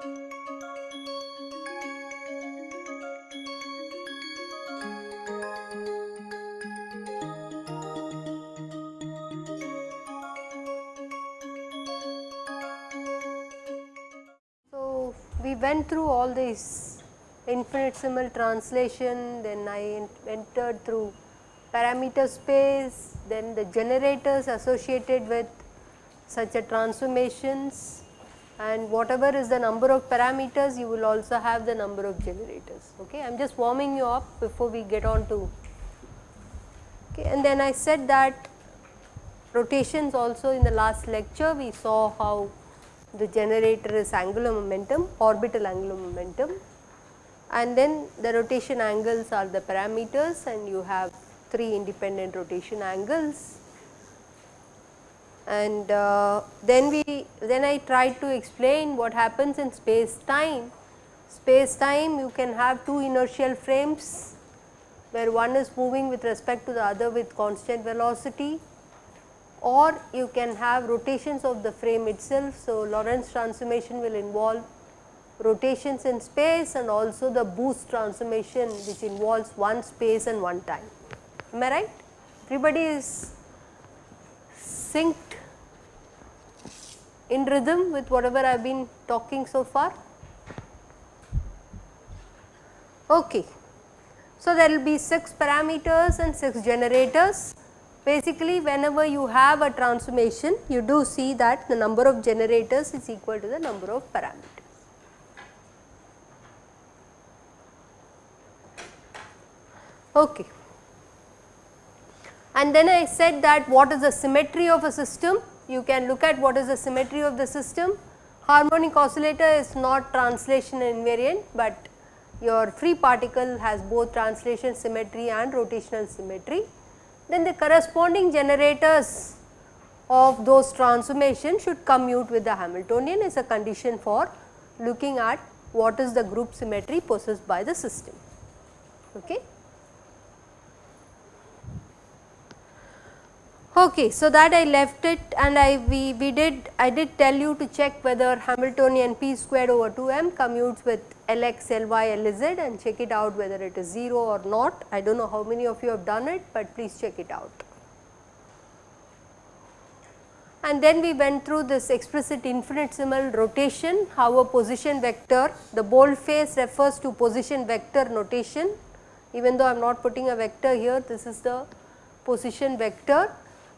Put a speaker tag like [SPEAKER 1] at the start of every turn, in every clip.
[SPEAKER 1] So, we went through all these infinitesimal translation, then I entered through parameter space, then the generators associated with such a transformations and whatever is the number of parameters you will also have the number of generators. Okay. I am just warming you up before we get on to okay. and then I said that rotations also in the last lecture we saw how the generator is angular momentum, orbital angular momentum and then the rotation angles are the parameters and you have 3 independent rotation angles. And uh, then we then I tried to explain what happens in space time. Space time you can have two inertial frames where one is moving with respect to the other with constant velocity or you can have rotations of the frame itself. So, Lorentz transformation will involve rotations in space and also the boost transformation which involves one space and one time. Am I right? Everybody is synced in rhythm with whatever I have been talking so far? Okay. So, there will be 6 parameters and 6 generators Basically whenever you have a transformation you do see that the number of generators is equal to the number of parameters. Okay. And then I said that what is the symmetry of a system? You can look at what is the symmetry of the system. Harmonic oscillator is not translation invariant, but your free particle has both translation symmetry and rotational symmetry then the corresponding generators of those transformations should commute with the Hamiltonian is a condition for looking at what is the group symmetry possessed by the system. Okay. Okay, so that I left it and I we, we did I did tell you to check whether Hamiltonian p squared over 2 m commutes with Lx, Ly, Lz and check it out whether it is 0 or not. I do not know how many of you have done it, but please check it out. And then we went through this explicit infinitesimal rotation, how a position vector, the bold face refers to position vector notation, even though I am not putting a vector here, this is the position vector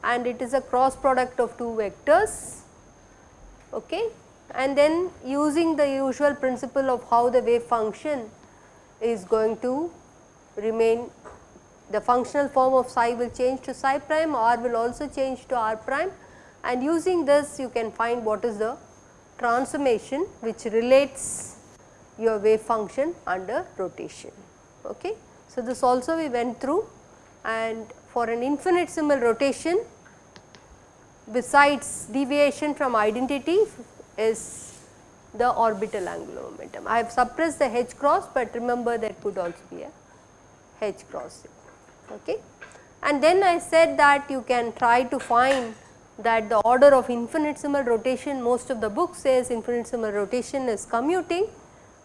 [SPEAKER 1] and it is a cross product of two vectors. Okay and then using the usual principle of how the wave function is going to remain the functional form of psi will change to psi prime r will also change to r prime and using this you can find what is the transformation which relates your wave function under rotation. Okay. So, this also we went through and for an infinitesimal rotation besides deviation from identity is the orbital angular momentum. I have suppressed the H cross, but remember there could also be a H cross. Okay. And then I said that you can try to find that the order of infinitesimal rotation most of the book says infinitesimal rotation is commuting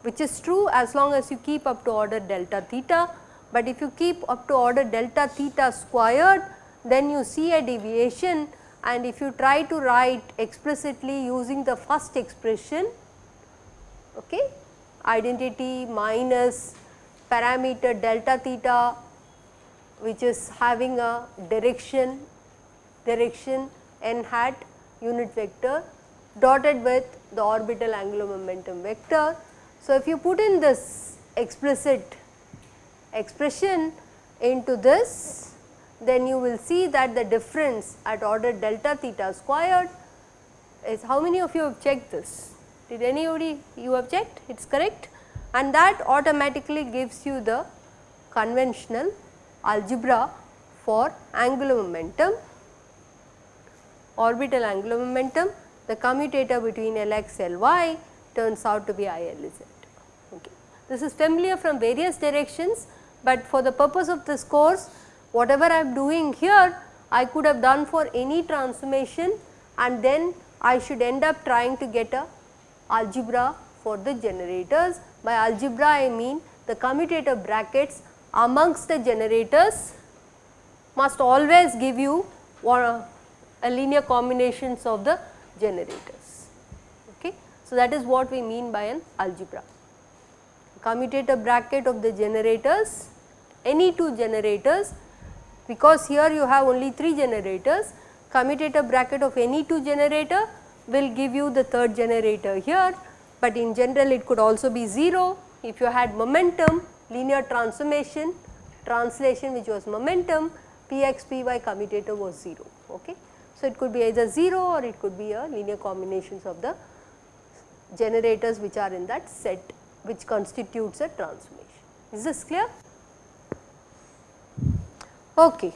[SPEAKER 1] which is true as long as you keep up to order delta theta, but if you keep up to order delta theta squared then you see a deviation and if you try to write explicitly using the first expression okay, identity minus parameter delta theta which is having a direction direction n hat unit vector dotted with the orbital angular momentum vector. So, if you put in this explicit expression into this then you will see that the difference at order delta theta squared is how many of you have checked this? Did anybody you have checked? It is correct and that automatically gives you the conventional algebra for angular momentum, orbital angular momentum, the commutator between Lx, Ly turns out to be ILZ. Okay. This is familiar from various directions, but for the purpose of this course whatever I am doing here I could have done for any transformation and then I should end up trying to get a algebra for the generators. By algebra I mean the commutator brackets amongst the generators must always give you a linear combinations of the generators. Okay. So, that is what we mean by an algebra. Commutator bracket of the generators, any two generators because here you have only 3 generators, commutator bracket of any 2 generator will give you the third generator here, but in general it could also be 0 if you had momentum linear transformation translation which was momentum Px Py commutator was 0. Okay. So, it could be either 0 or it could be a linear combinations of the generators which are in that set which constitutes a transformation. Is this clear? Okay.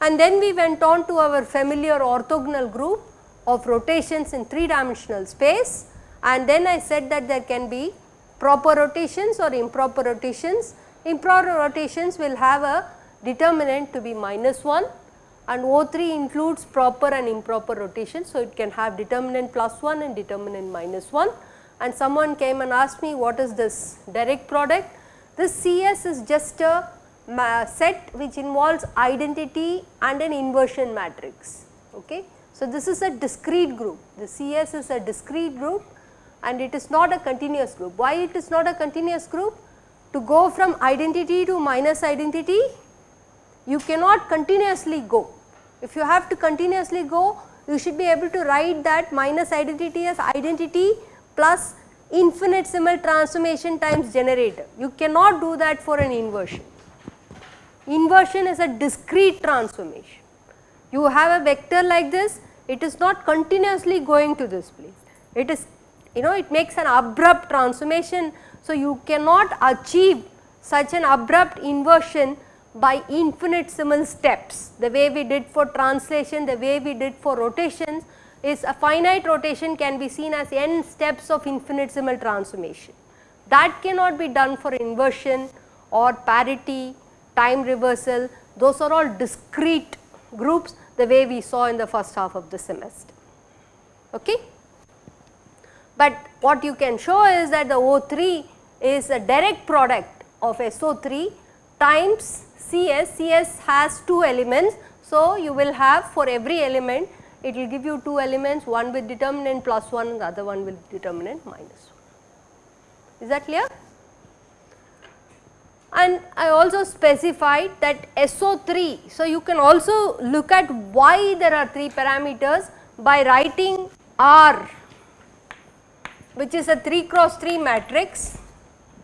[SPEAKER 1] And then we went on to our familiar orthogonal group of rotations in 3 dimensional space and then I said that there can be proper rotations or improper rotations. Improper rotations will have a determinant to be minus 1 and O3 includes proper and improper rotation. So, it can have determinant plus 1 and determinant minus 1 and someone came and asked me what is this direct product. This CS is just a set which involves identity and an inversion matrix. Okay. So, this is a discrete group, the CS is a discrete group and it is not a continuous group. Why it is not a continuous group? To go from identity to minus identity, you cannot continuously go. If you have to continuously go, you should be able to write that minus identity as identity plus infinitesimal transformation times generator. You cannot do that for an inversion. Inversion is a discrete transformation. You have a vector like this, it is not continuously going to this place. It is you know it makes an abrupt transformation. So, you cannot achieve such an abrupt inversion by infinitesimal steps. The way we did for translation, the way we did for rotations is a finite rotation can be seen as n steps of infinitesimal transformation. That cannot be done for inversion or parity, time reversal, those are all discrete groups the way we saw in the first half of the semester. Okay? But what you can show is that the O3 is a direct product of SO3 times CS, CS has 2 elements. So, you will have for every element it will give you 2 elements one with determinant plus 1 and the other one with determinant minus 1. Is that clear? And I also specified that SO3. So, you can also look at why there are 3 parameters by writing R which is a 3 cross 3 matrix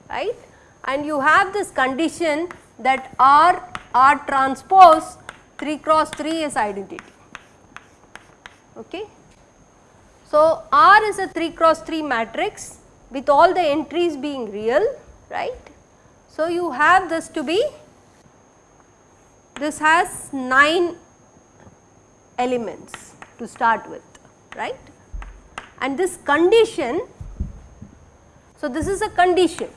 [SPEAKER 1] right and you have this condition that R, R transpose 3 cross 3 is identity. Okay. So, R is a 3 cross 3 matrix with all the entries being real, right. So, you have this to be, this has 9 elements to start with, right. And this condition, so this is a condition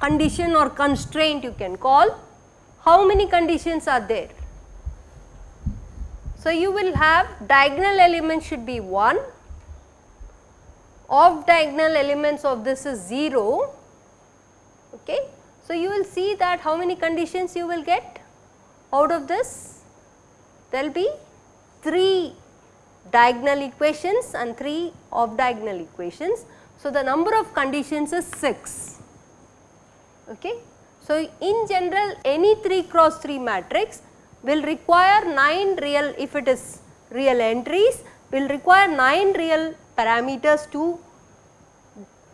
[SPEAKER 1] condition or constraint you can call. How many conditions are there? So, you will have diagonal elements should be 1, off diagonal elements of this is 0. Okay. So, you will see that how many conditions you will get out of this? There will be 3 diagonal equations and 3 off diagonal equations. So, the number of conditions is 6. Okay. So, in general any 3 cross 3 matrix will require 9 real if it is real entries will require 9 real parameters to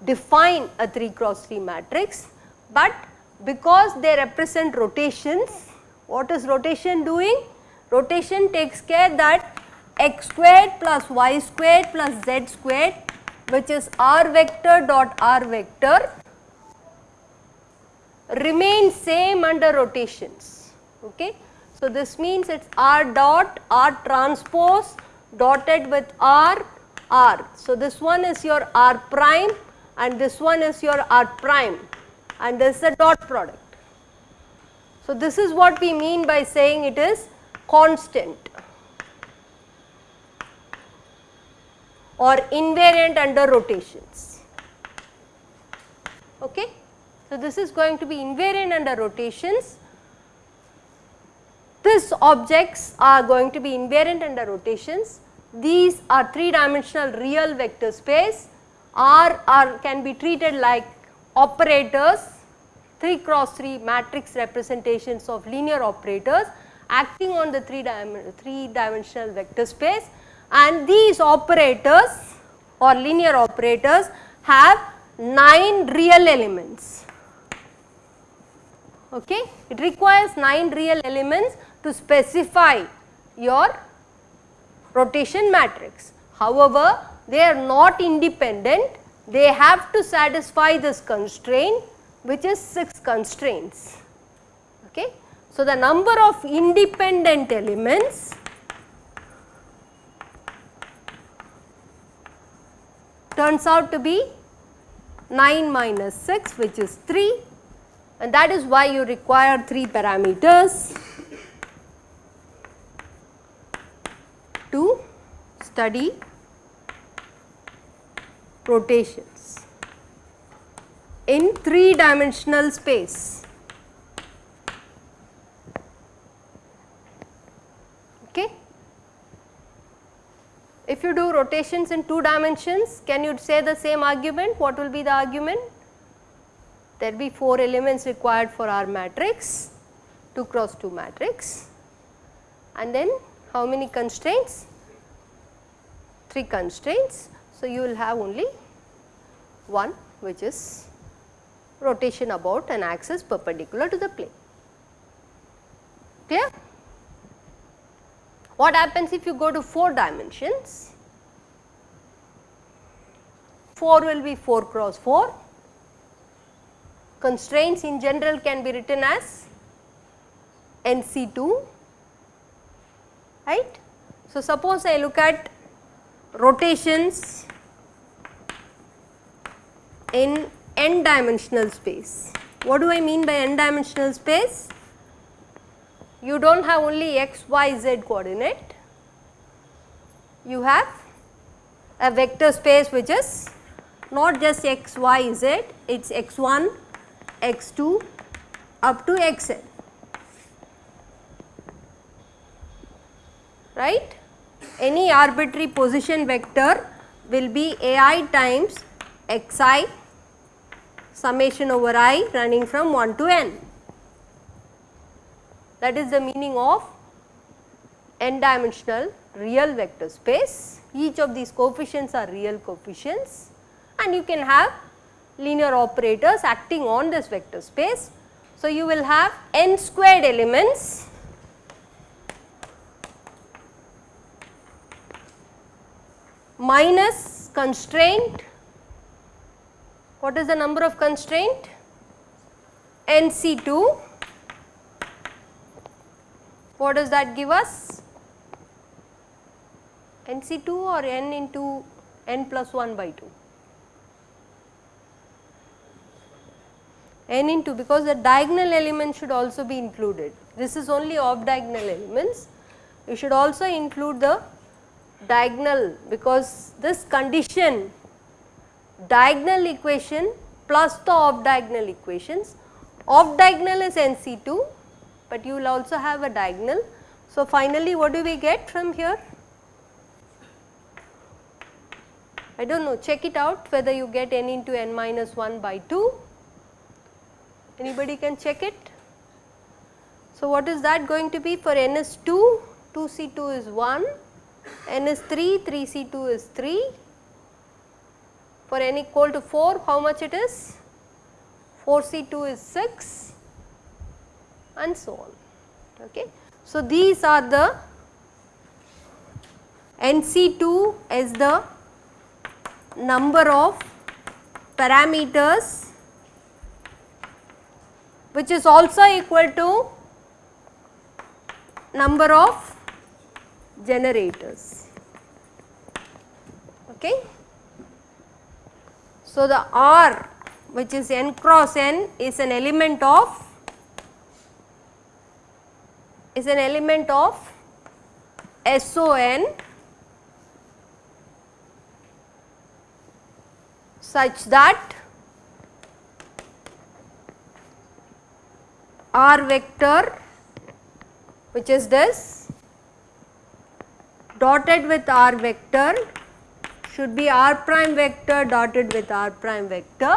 [SPEAKER 1] define a 3 cross 3 matrix, but because they represent rotations, what is rotation doing? Rotation takes care that x squared plus y squared plus z squared which is r vector dot r vector remain same under rotations. Okay. So, this means it is r dot r transpose dotted with r r. So, this one is your r prime and this one is your r prime and this is a dot product. So, this is what we mean by saying it is constant. or invariant under rotations. Okay. So, this is going to be invariant under rotations. These objects are going to be invariant under rotations. These are 3 dimensional real vector space R are can be treated like operators 3 cross 3 matrix representations of linear operators acting on the 3, dim 3 dimensional vector space and these operators or linear operators have 9 real elements. Okay. It requires 9 real elements to specify your rotation matrix. However, they are not independent, they have to satisfy this constraint which is 6 constraints. Okay. So, the number of independent elements turns out to be 9 minus 6 which is 3 and that is why you require 3 parameters to study rotations in 3 dimensional space. Okay. If you do rotations in 2 dimensions, can you say the same argument? What will be the argument? There will be 4 elements required for our matrix, 2 cross 2 matrix and then how many constraints? 3 constraints. So, you will have only one which is rotation about an axis perpendicular to the plane. Clear? What happens if you go to 4 dimensions? 4 will be 4 cross 4. Constraints in general can be written as NC2, right. So, suppose I look at rotations in n dimensional space. What do I mean by n dimensional space? you do not have only x, y, z coordinate, you have a vector space which is not just x, y, z, it is x1, x2 up to xn, right. Any arbitrary position vector will be ai times xi summation over i running from 1 to n. That is the meaning of n dimensional real vector space. Each of these coefficients are real coefficients and you can have linear operators acting on this vector space. So, you will have n squared elements minus constraint. What is the number of constraint? NC2 what does that give us? NC2 or n into n plus 1 by 2? n into because the diagonal element should also be included. This is only off diagonal elements. You should also include the diagonal because this condition diagonal equation plus the off diagonal equations. Off diagonal is NC2 but you will also have a diagonal. So, finally what do we get from here? I do not know check it out whether you get n into n minus 1 by 2, anybody can check it. So, what is that going to be for n is 2, 2C2 is 1, n is 3, 3C2 is 3, for n equal to 4 how much it is? 4C2 is 6, and so on. Okay. So, these are the NC2 is the number of parameters which is also equal to number of generators. Okay. So, the R which is n cross n is an element of is an element of SON such that r vector which is this dotted with r vector should be r prime vector dotted with r prime vector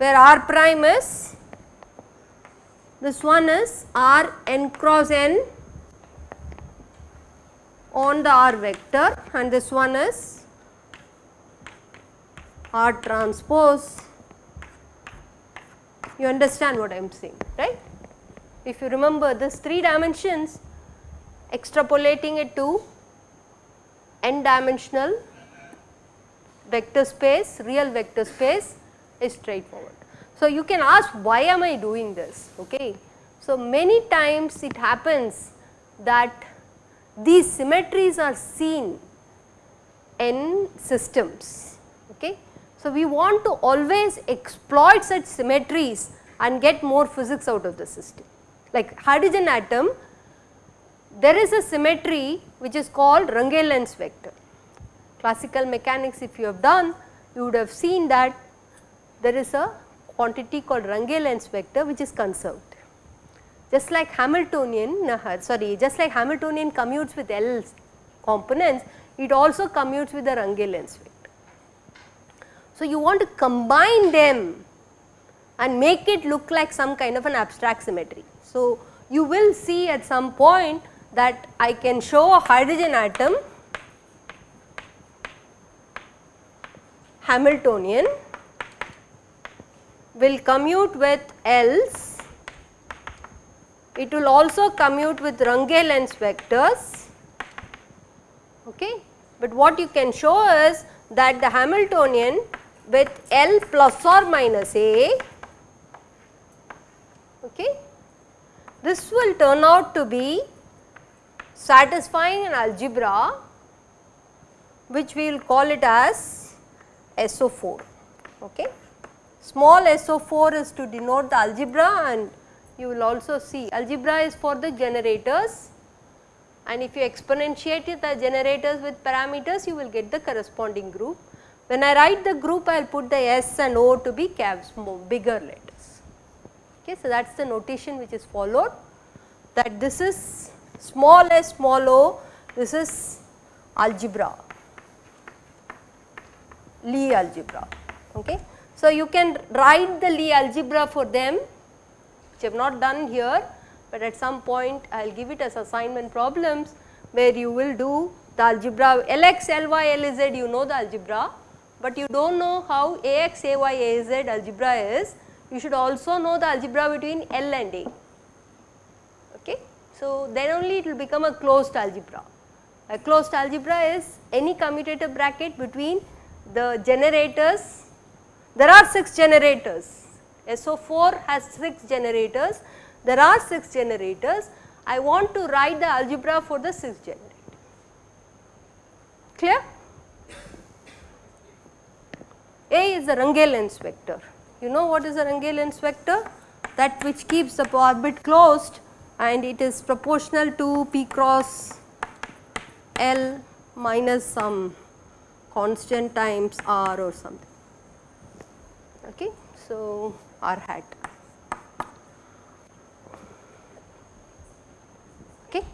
[SPEAKER 1] where r prime is this one is r n cross n on the r vector and this one is r transpose you understand what I am saying right. If you remember this 3 dimensions extrapolating it to n dimensional vector space real vector space is straightforward. So, you can ask why am I doing this okay. So, many times it happens that these symmetries are seen in systems okay. So, we want to always exploit such symmetries and get more physics out of the system. Like hydrogen atom there is a symmetry which is called Runge-Lenz vector. Classical mechanics if you have done you would have seen that there is a quantity called Runge-Lenz vector which is conserved. Just like Hamiltonian uh, sorry just like Hamiltonian commutes with L components it also commutes with the Runge-Lenz vector. So, you want to combine them and make it look like some kind of an abstract symmetry. So, you will see at some point that I can show a hydrogen atom Hamiltonian will commute with L's, it will also commute with Runge-Lenz vectors, okay. but what you can show is that the Hamiltonian with L plus or minus A, okay. This will turn out to be satisfying an algebra which we will call it as SO4. Okay. Small SO4 is to denote the algebra and you will also see algebra is for the generators and if you exponentiate the generators with parameters you will get the corresponding group when I write the group I will put the S and O to be caps more bigger letters. Okay, so that is the notation which is followed that this is small s small o this is algebra Lie algebra. Okay. So, you can write the Lie algebra for them which I have not done here, but at some point I will give it as assignment problems where you will do the algebra Lx, Ly, Lz you know the algebra but you do not know how Ax, Ay, Az algebra is, you should also know the algebra between L and A. So, then only it will become a closed algebra. A closed algebra is any commutative bracket between the generators. There are 6 generators. SO4 has 6 generators. There are 6 generators. I want to write the algebra for the 6 generator. Clear? A is the Runge-Lenz vector. You know what is the Runge-Lenz vector? That which keeps the orbit closed and it is proportional to P cross L minus some constant times R or something. Okay. So, R hat. Okay.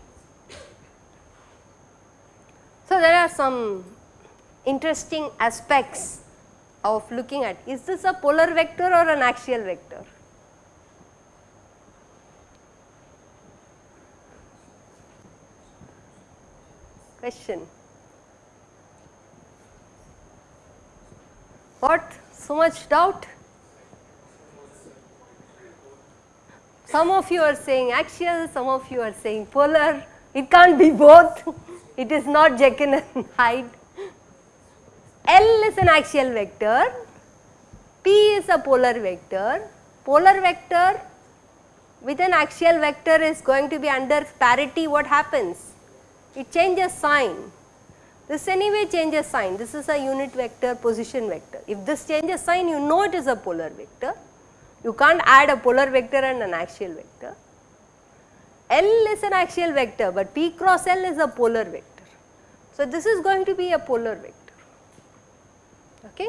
[SPEAKER 1] So, there are some interesting aspects of looking at is this a polar vector or an axial vector? Question. What? So much doubt? Some of you are saying axial, some of you are saying polar. It can't be both. It is not Jekyll and Hyde. L is an axial vector, P is a polar vector, polar vector with an axial vector is going to be under parity what happens? It changes sign. This anyway changes sign, this is a unit vector position vector. If this changes sign you know it is a polar vector, you can't add a polar vector and an axial vector. L is an axial vector but P cross L is a polar vector. So, this is going to be a polar vector. Okay.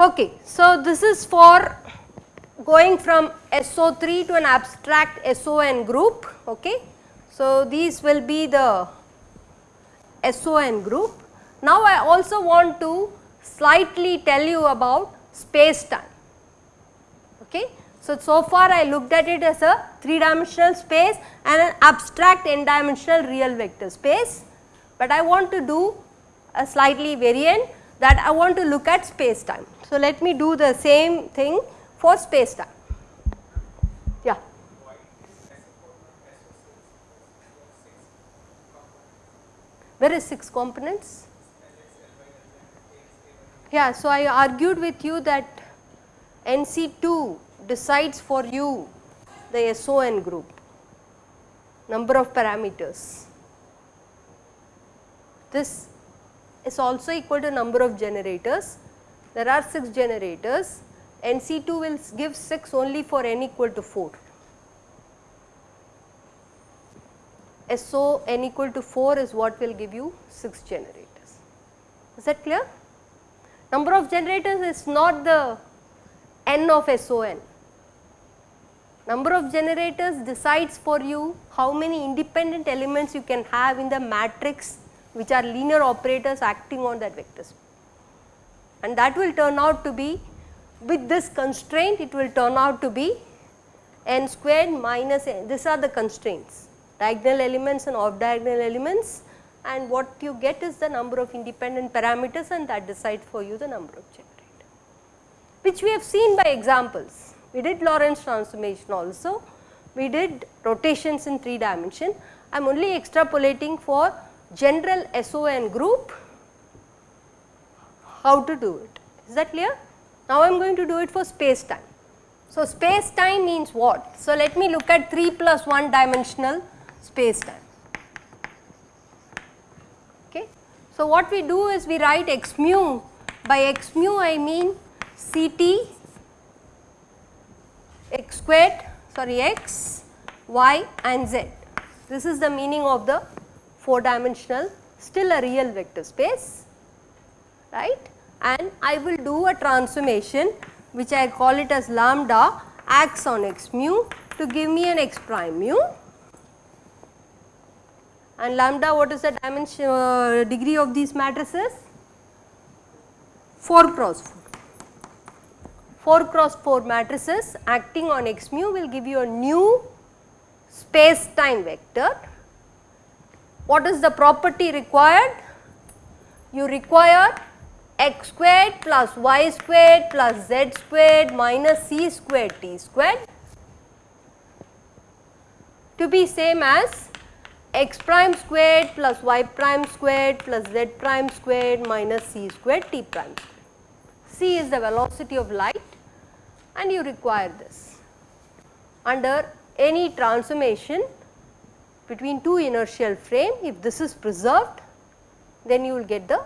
[SPEAKER 1] Okay, so this is for going from SO3 to an abstract SON group. Okay. So, these will be the SON group. Now, I also want to slightly tell you about space time. Okay. So, so far I looked at it as a 3 dimensional space and an abstract n dimensional real vector space, but I want to do a slightly variant that I want to look at space time. So, let me do the same thing for space time. Where is 6 components? Yeah, so I argued with you that NC2 decides for you the SON group, number of parameters. This is also equal to number of generators. There are 6 generators, NC2 will give 6 only for n equal to 4. SO n equal to 4 is what will give you 6 generators. Is that clear? Number of generators is not the n of SON. Number of generators decides for you how many independent elements you can have in the matrix which are linear operators acting on that vector space. And that will turn out to be with this constraint it will turn out to be n squared minus n. These are the constraints diagonal elements and off diagonal elements and what you get is the number of independent parameters and that decides for you the number of generators which we have seen by examples. We did Lorentz transformation also, we did rotations in 3 dimension. I am only extrapolating for general SON group how to do it. Is that clear? Now I am going to do it for space time. So space time means what? So let me look at 3 plus 1 dimensional space time. Okay. So what we do is we write x mu by x mu I mean C t x squared sorry x y and z. This is the meaning of the 4 dimensional still a real vector space right and I will do a transformation which I call it as lambda acts on x mu to give me an x prime mu and lambda what is the dimension uh, degree of these matrices 4 cross 4. 4 cross 4 matrices acting on x mu will give you a new space time vector. What is the property required? You require x squared plus y squared plus z squared minus c squared t squared to be same as x prime squared plus y prime squared plus z prime squared minus c squared t prime c is the velocity of light and you require this. Under any transformation between two inertial frame if this is preserved then you will get the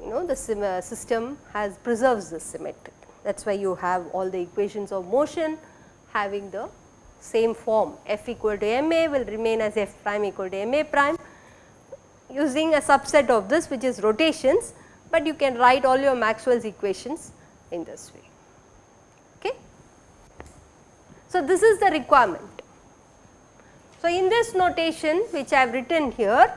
[SPEAKER 1] you know the uh, system has preserves the symmetry that is why you have all the equations of motion having the same form f equal to ma will remain as f prime equal to ma prime using a subset of this which is rotations, but you can write all your Maxwell's equations in this way. Okay. So, this is the requirement. So, in this notation which I have written here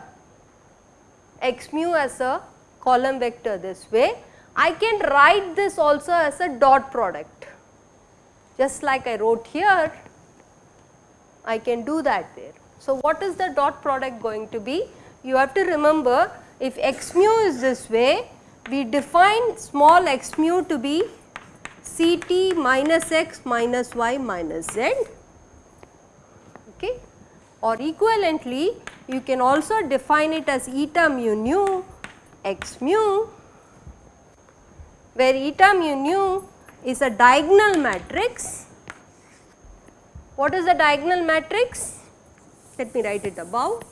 [SPEAKER 1] x mu as a column vector this way, I can write this also as a dot product just like I wrote here I can do that there. So, what is the dot product going to be? You have to remember if x mu is this way, we define small x mu to be Ct minus x minus y minus z okay or equivalently you can also define it as eta mu nu x mu where eta mu nu is a diagonal matrix what is the diagonal matrix? Let me write it above.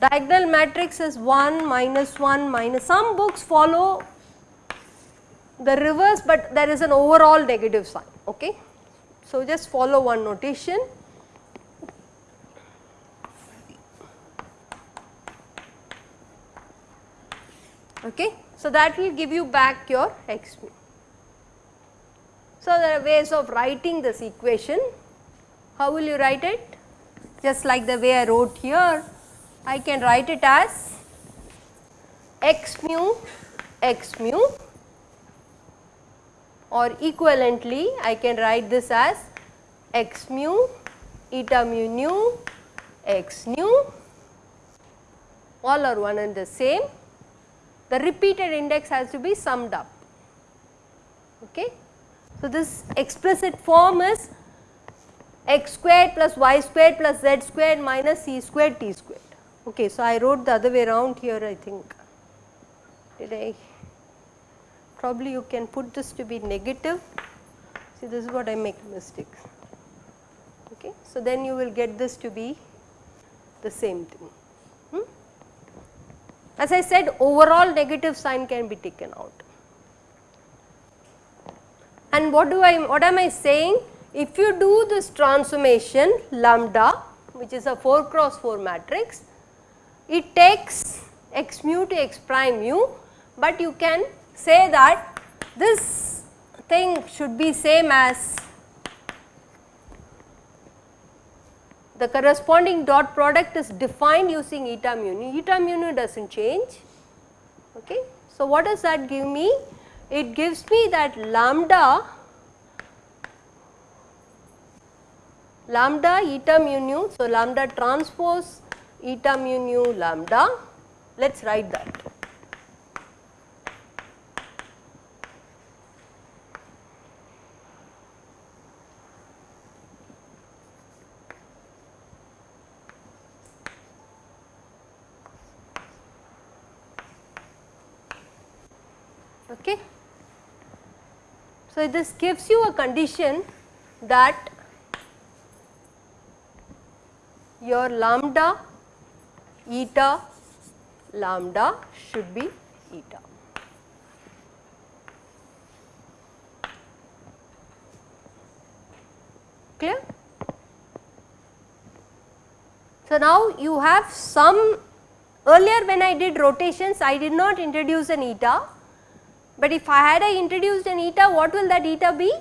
[SPEAKER 1] Diagonal matrix is 1 minus 1 minus some books follow the reverse but there is an overall negative sign okay. So just follow one notation okay. So that will give you back your x mu. So there are ways of writing this equation. How will you write it? Just like the way I wrote here, I can write it as x mu x mu or equivalently I can write this as x mu eta mu nu x nu all are one and the same the repeated index has to be summed up. Okay. So, this explicit form is x squared plus y squared plus z squared minus c squared t squared. Okay, so I wrote the other way around here I think. Did I? Probably you can put this to be negative. See this is what I make mistakes. Okay, so then you will get this to be the same thing. As I said overall negative sign can be taken out. And what do I what am I saying? If you do this transformation lambda which is a 4 cross 4 matrix, it takes x mu to x prime mu, but you can say that this thing should be same as the corresponding dot product is defined using eta mu nu, eta mu nu does not change. Okay. So, what does that give me? It gives me that lambda lambda eta mu nu. So, lambda transpose eta mu nu lambda let us write that. Okay. So, this gives you a condition that your lambda eta lambda should be eta. Clear? So, now you have some earlier when I did rotations I did not introduce an eta but if I had I introduced an eta, what will that eta be?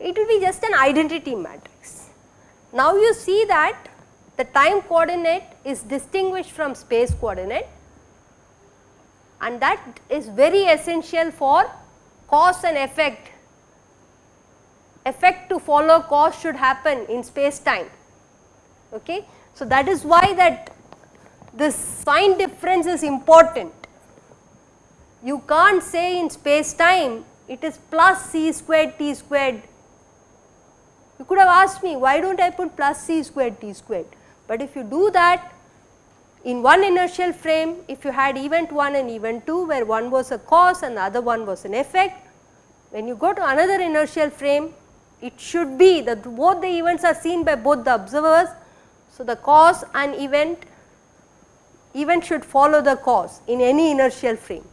[SPEAKER 1] It will be just an identity matrix. Now you see that the time coordinate is distinguished from space coordinate and that is very essential for cause and effect. Effect to follow cause should happen in space time. Okay. So, that is why that this sign difference is important you can't say in space time it is plus c squared t squared. You could have asked me why do not I put plus c squared t squared, but if you do that in one inertial frame if you had event 1 and event 2 where one was a cause and the other one was an effect, when you go to another inertial frame it should be that both the events are seen by both the observers. So, the cause and event event should follow the cause in any inertial frame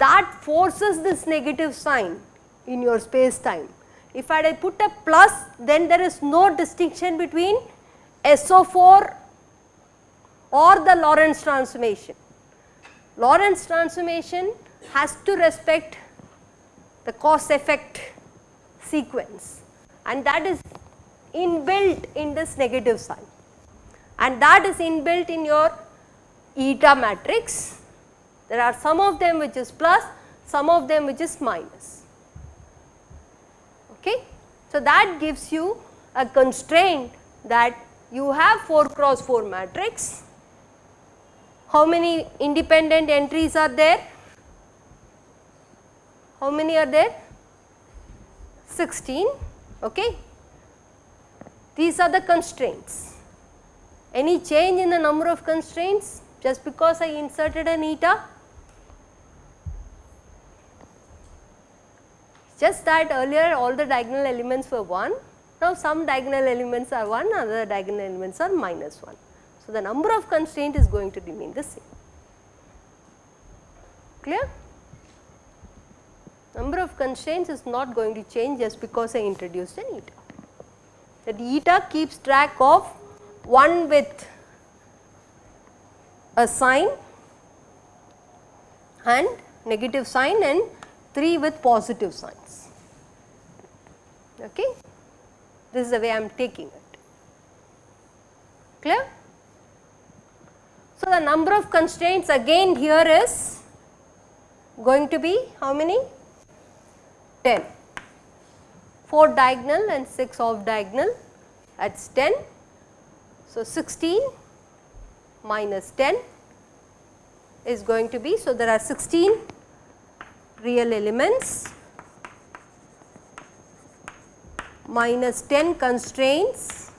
[SPEAKER 1] that forces this negative sign in your space time. If I put a plus then there is no distinction between SO4 or the Lorentz transformation. Lorentz transformation has to respect the cause effect sequence and that is inbuilt in this negative sign and that is inbuilt in your eta matrix there are some of them which is plus, some of them which is minus. Okay. So, that gives you a constraint that you have 4 cross 4 matrix. How many independent entries are there? How many are there? 16. Okay. These are the constraints. Any change in the number of constraints just because I inserted an eta? Just that earlier all the diagonal elements were 1, now some diagonal elements are 1, other diagonal elements are minus 1. So, the number of constraint is going to remain the same. Clear? Number of constraints is not going to change just because I introduced an eta. That eta keeps track of 1 with a sign and negative sign and 3 with positive signs. Okay? This is the way I am taking it. Clear? So, the number of constraints again here is going to be how many? 10. 4 diagonal and 6 off diagonal that is 10. So, 16 minus 10 is going to be. So, there are 16 real elements minus 10 constraints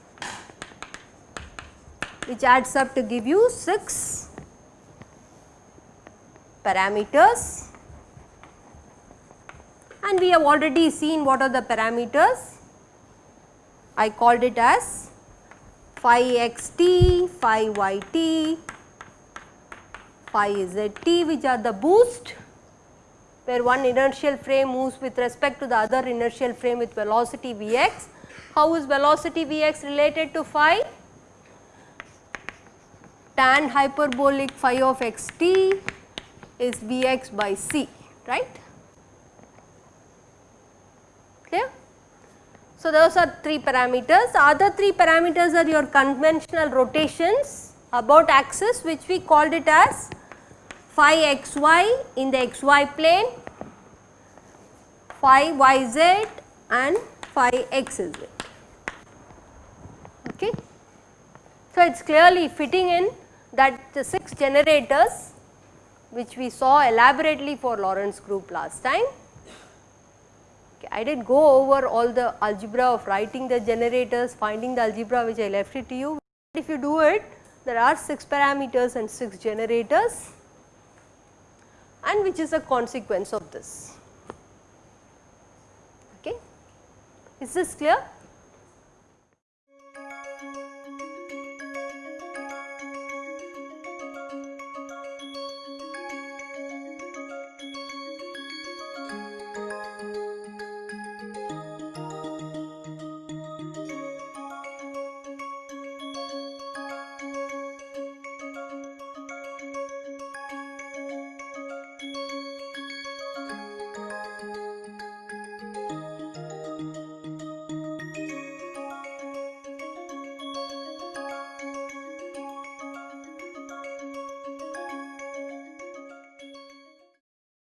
[SPEAKER 1] which adds up to give you 6 parameters and we have already seen what are the parameters. I called it as phi xt, phi yt, phi zt which are the boost where one inertial frame moves with respect to the other inertial frame with velocity Vx. How is velocity Vx related to phi? Tan hyperbolic phi of xt is Vx by c, right? Clear? So, those are 3 parameters. Other 3 parameters are your conventional rotations about axis which we called it as phi xy in the xy plane, phi yz and phi xz. Okay. So, it is clearly fitting in that the 6 generators which we saw elaborately for Lorentz group last time. Okay, I did go over all the algebra of writing the generators, finding the algebra which I left it to you. If you do it, there are 6 parameters and 6 generators and which is a consequence of this. Okay. Is this clear?